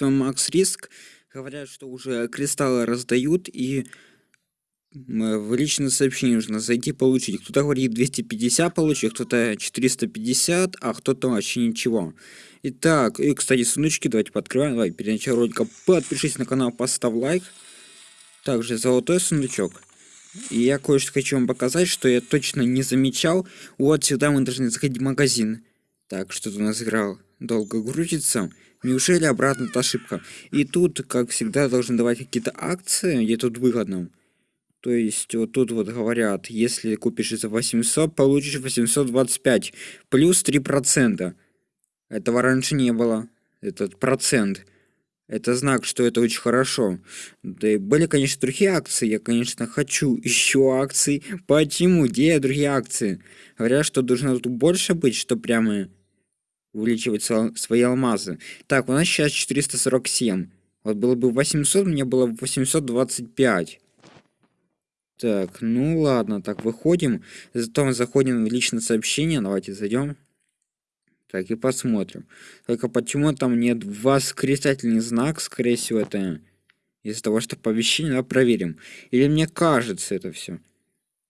Макс Риск говорят, что уже кристаллы раздают и в личное сообщение нужно зайти получить. Кто-то говорит 250 получить, кто-то 450, а кто-то вообще ничего. Итак, и, кстати, сундучки давайте подкрываем. Давай, перед началом ролика подпишись на канал, поставь лайк. Также золотой сундучок. И я кое-что хочу вам показать, что я точно не замечал. Вот сюда мы должны заходить в магазин. Так, что-то у нас играл долго грузится. Неужели обратно это ошибка? И тут, как всегда, должны давать какие-то акции, где тут выгодно. То есть, вот тут вот говорят, если купишь за 800, получишь 825, плюс 3%. Этого раньше не было, этот процент. Это знак, что это очень хорошо. Да и были, конечно, другие акции. Я, конечно, хочу еще акций. Почему? Где другие акции? Говорят, что должно тут больше быть, что прямо увеличивать свои алмазы. Так, у нас сейчас 447. Вот было бы 800, мне было бы 825. Так, ну ладно, так, выходим. Зато мы заходим в личное сообщение. Давайте зайдем. Так, и посмотрим. Только почему там нет восклицательный знак, скорее всего, это из-за того, что оповещение, да, проверим. Или мне кажется это все.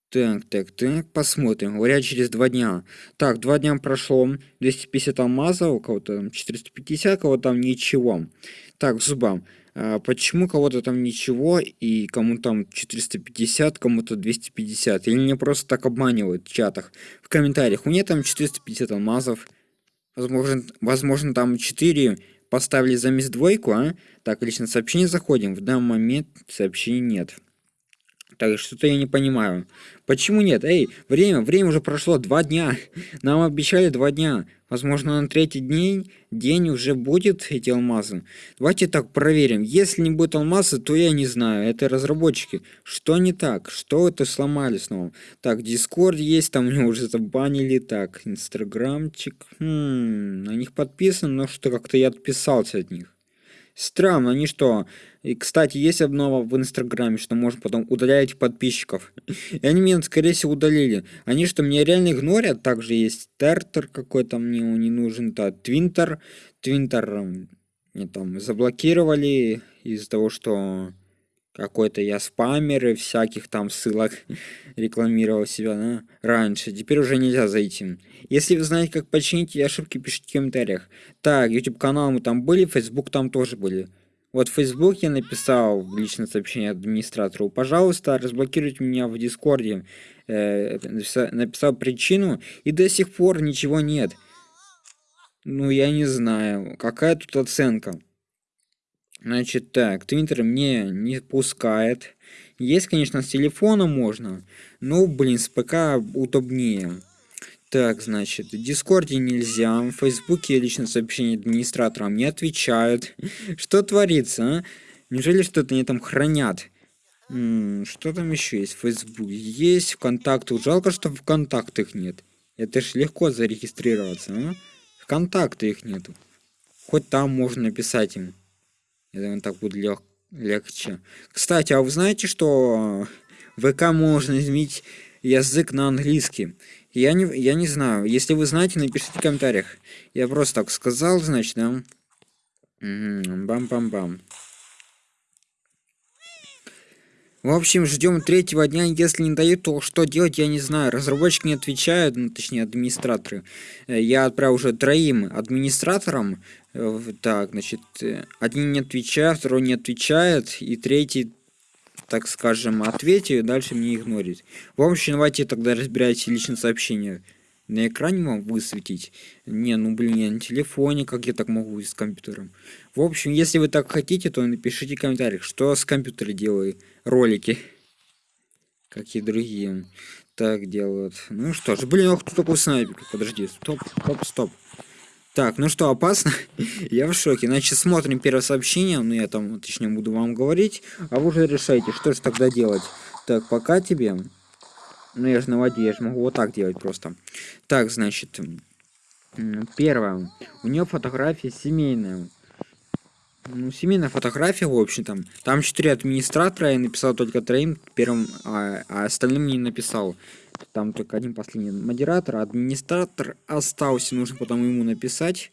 Так, так, так, посмотрим. Говорят, через два дня. Так, два дня прошло. 250 алмазов, у кого-то там 450, кого-то там ничего. Так, зубам. А почему кого-то там ничего, и кому там 450, кому-то 250? Или мне просто так обманывают в чатах, в комментариях. У меня там 450 алмазов. Возможно, возможно там 4 поставили замес двойку, а? Так, лично сообщение заходим. В данный момент сообщений нет. Так, что-то я не понимаю. Почему нет? Эй, время, время уже прошло, два дня. Нам обещали два дня. Возможно, на третий день, день уже будет эти алмазы. Давайте так проверим. Если не будет алмазы, то я не знаю. Это разработчики. Что не так? Что это сломали снова? Так, Дискорд есть, там меня уже забанили. Так, Инстаграмчик. Хм, на них подписан, но что как-то я отписался от них. Странно, они что? И, кстати, есть обнова в Инстаграме, что можно потом удалять подписчиков. И они меня, скорее всего, удалили. Они что, меня реально игнорят? Также есть Тертер какой-то мне не нужен. Да, Твинтер. Твинтер мне там заблокировали из-за того, что какой-то я спамер и всяких там ссылок рекламировал себя да, раньше. Теперь уже нельзя зайти. Если вы знаете, как починить ошибки, пишите в комментариях. Так, YouTube канал мы там были, Facebook там тоже были. Вот в Facebook я написал в личное сообщение администратору, пожалуйста, разблокируйте меня в Дискорде. Э, написал причину, и до сих пор ничего нет. Ну, я не знаю, какая тут оценка. Значит, так, Твиттер мне не пускает. Есть, конечно, с телефона можно, но, блин, с ПК удобнее. Так, значит, в Дискорде нельзя, в Фейсбуке лично сообщение администраторам не отвечают. Что творится, а? Неужели что-то они там хранят? Что там еще есть? Фейсбук есть, ВКонтакте. Жалко, что в ВКонтактах нет. Это ж легко зарегистрироваться, а? ВКонтакте их нету. Хоть там можно написать им. Я думаю, так будет лег легче. Кстати, а вы знаете, что в ВК можно изменить язык на английский? Я не, я не знаю. Если вы знаете, напишите в комментариях. Я просто так сказал, значит, да? Бам-бам-бам. В общем, ждем третьего дня. Если не дают, то что делать, я не знаю. Разработчики не отвечают, ну, точнее, администраторы. Э, я отправил уже троим администраторам. Э, так, значит, э, один не отвечает, второй не отвечает, и третий, так скажем, ответит, дальше мне игнорит. В общем, давайте тогда разбирайте личные сообщения на экране вам высветить. Не, ну блин, я на телефоне, как я так могу с компьютером. В общем, если вы так хотите, то напишите в комментариях, что с компьютера делаю ролики. Как и другие так делают. Ну что ж, блин, ох, кто такой снайпер? Подожди, стоп, стоп, стоп. Так, ну что, опасно? я в шоке. Значит, смотрим первое сообщение, ну я там, точнее, буду вам говорить, а вы уже решайте, что же тогда делать. Так, пока тебе. Ну, я же на воде, я же могу вот так делать просто. Так, значит, первое. У нее фотография семейная. Ну, семейная фотография, в общем там. Там четыре администратора, я написал только троим, первым, а, а остальным не написал. Там только один последний модератор, администратор остался, нужно потом ему написать.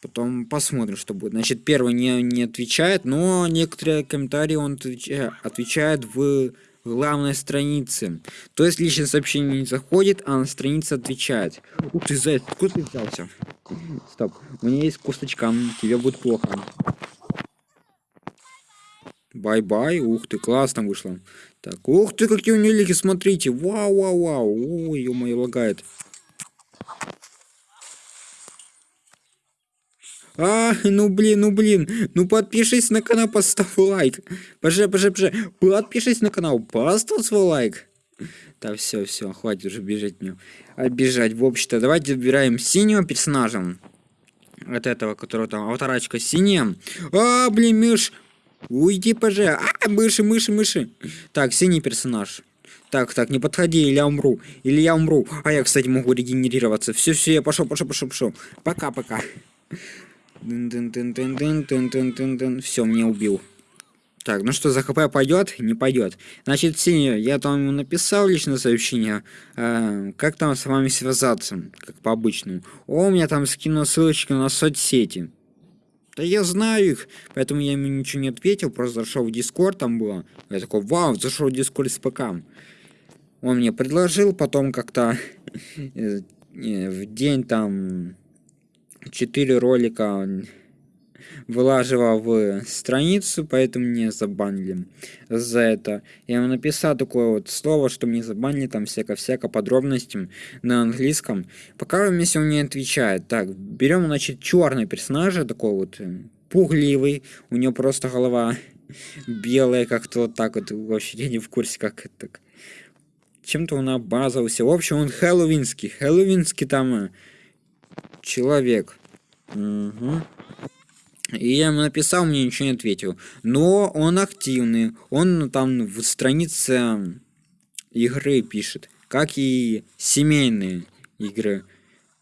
Потом посмотрим, что будет. Значит, первый не, не отвечает, но некоторые комментарии он отвечает, отвечает в главной странице. То есть личное сообщение не заходит, а на странице отвечает. Ух ты, заяц, откуда ты взялся? Стоп, у меня есть косточка, тебе будет плохо. Bye-bye, ух ты, классно вышло. Так, ух ты, какие у нее лики, смотрите. Вау-вау-вау, ой, ё-моё, лагает. А, ну блин, ну блин. Ну подпишись на канал, поставь лайк. Поже, поже, поже. Подпишись на канал, поставь свой лайк. Да все, все, хватит уже бежать мне. Обижать. В общем-то, давайте выбираем синего персонажа. От этого, которого там аватарочка синяя. А, блин, мышь. Уйди, поже. А, мыши, мыши, мыши. Так, синий персонаж. Так, так, не подходи, или я умру. Или я умру. А я, кстати, могу регенерироваться. Все, все, я пошел, пошел, пошел, пошел. Пока, пока. Все, мне убил. Так, ну что, за хп пойдет? Не пойдет. Значит, синий, я там написал личное сообщение. Э, как там с вами связаться? Как по обычному. О, у меня там скинул ссылочку на соцсети. Да я знаю их, поэтому я ему ничего не ответил, просто зашел в Дискорд, там было. Я такой, вау, зашел в Дискорд с ПК. Он мне предложил потом как-то в день там четыре ролика вылаживал в страницу, поэтому мне забанили за это. Я ему написал такое вот слово, что мне забанили там всяко-всяко подробностям на английском. Пока он не отвечает. Так, берем, значит, черный персонажа, такой вот э, пугливый, у него просто голова белая, как-то вот так вот, вообще я не в курсе, как это так. Чем-то он обмазался. В общем, он хэллоуинский. Хэллоуинский там э, человек. Угу. И я ему написал, мне ничего не ответил. Но он активный. Он там в странице игры пишет. Как и семейные игры.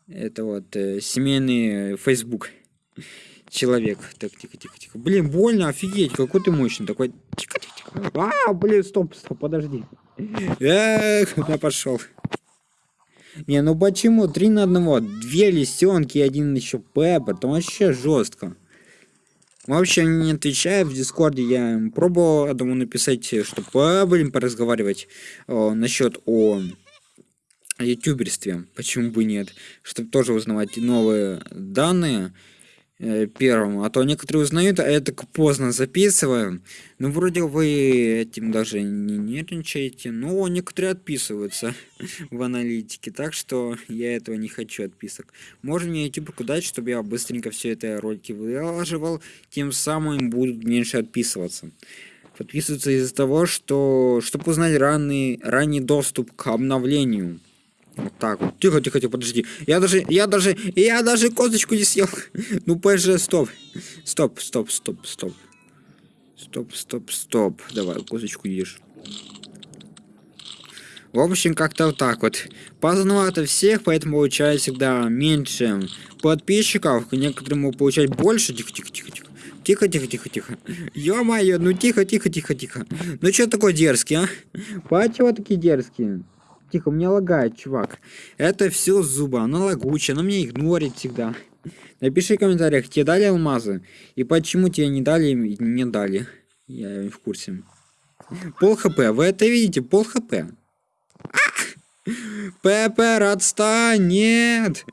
Это вот э, семейный Facebook человек. Так, тихо, тихо, тихо. Блин, больно, офигеть, какой ты мощный. Такой, тихо, тихо, тихо. А, блин, стоп, стоп, подожди. Эх, куда пошел? Не, ну почему? Три на одного. Две лисенки и один еще Пеппа. Там вообще жестко. Вообще не отвечаю в Дискорде. Я пробовал одному написать, чтобы, блин, поразговаривать о, насчет о ютуберстве. Почему бы нет? Чтобы тоже узнавать новые данные. Э, первым, а то некоторые узнают, а я так поздно записываю. Ну, вроде вы этим даже не нервничаете, но некоторые отписываются в аналитике, так что я этого не хочу отписок. Можно мне YouTube дать, чтобы я быстренько все это ролики выложивал, тем самым будут меньше отписываться. Подписываются из-за того, что чтобы узнать ранний, ранний доступ к обновлению. Вот так вот. Тихо, тихо, тихо, подожди. Я даже, я даже, я даже косточку не съел. Ну, ПЖ, стоп. Стоп, стоп, стоп, стоп. Стоп, стоп, стоп. Давай, косточку ешь. В общем, как-то вот так вот. Поздновато всех, поэтому получается всегда меньше подписчиков. Некоторым могут получать больше. Тихо, тихо, тихо, тихо. Тихо, тихо, тихо, тихо. Ё-моё, ну тихо, тихо, тихо, тихо. Ну что такой дерзкий, а? Почему такие дерзкие? Тихо, у меня лагает, чувак. Это все зуба, она лагучая, она меня игнорит всегда. Напиши в комментариях, тебе дали алмазы? И почему тебе не дали не дали? Я в курсе. Пол хп, вы это видите? Пол хп. Пеппер, отстань, нет!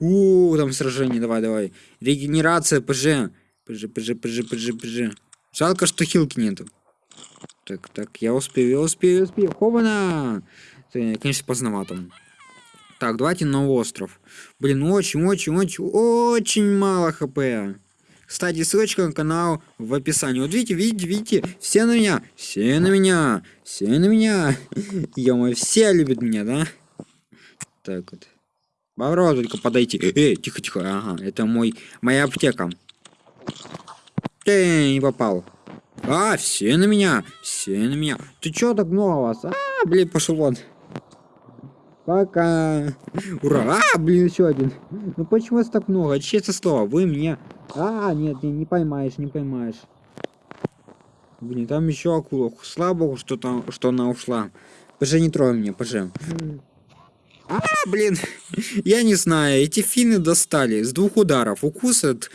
У, там сражение, давай, давай. Регенерация, ПЖ. ПЖ, ПЖ, ПЖ, ПЖ, ПЖ. Жалко, что хилки нету. Так, так, я успею, я успею, я успею. Хована! Конечно, поздновато. Так, давайте на остров. Блин, очень-очень-очень, очень мало хп. Кстати, ссылочка на канал в описании. Вот видите, видите, видите, все на меня, все на меня, все на меня. ё все любят меня, да? Так вот. Попробуй только подойти. Эй, тихо, тихо. Ага, это мой, моя аптека. Эй, не попал. А, все на меня, все на меня. Ты чё так много вас? А, блин, пошел вон. Пока. Ура! А, блин, еще один. Ну почему вас так много? Честное слово, вы мне... А, нет, не, не поймаешь, не поймаешь. Блин, там еще акула. Слава богу, что там, что она ушла. Поже, не трой меня, поже. А, блин, я не знаю, эти финны достали с двух ударов. Укусят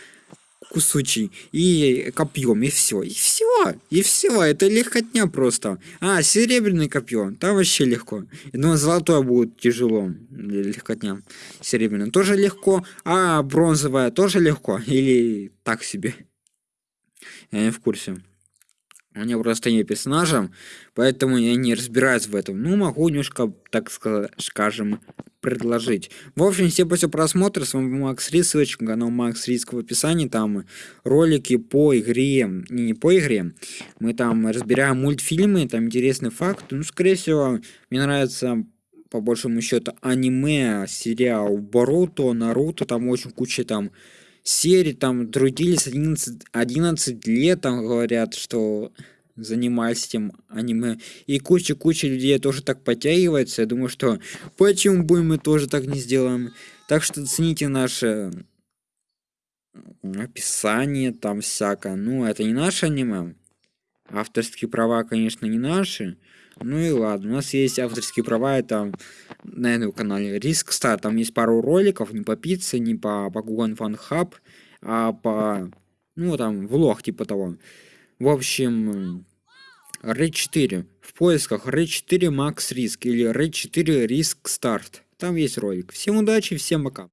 кусучий и копьем, и все. И все, и все, это легкотня просто. А, серебряный копье, там вообще легко. Но золотое будет тяжело, легкотня. Серебряное тоже легко, а бронзовое тоже легко. Или так себе. Я не в курсе. Меня просто не персонажа, поэтому я не разбираюсь в этом. Ну, могу немножко, так скажем, предложить. В общем, всем спасибо просмотр. С вами Макс Рис. Ссылочка на канал Макс Риск в описании. Там ролики по игре. Не, не по игре. Мы там разбираем мультфильмы. Там интересный факт. Ну, скорее всего, мне нравится по большому счету аниме, сериал Боруто, Наруто. Там очень куча там серии там трудились 11, 11 лет, там говорят, что занимались этим аниме. И куча-куча людей тоже так подтягивается. Я думаю, что почему бы мы тоже так не сделаем. Так что цените наше описание, там всякое. Ну, это не наше аниме. Авторские права, конечно, не наши. Ну и ладно, у нас есть авторские права, это на этом канале Риск Стар. Там есть пару роликов, не по пицце, не по Pokemon Fun Hub, а по, ну там, влог типа того. В общем, Red 4 в поисках Red 4 Max Risk или Red 4 Risk Start. Там есть ролик. Всем удачи, всем пока.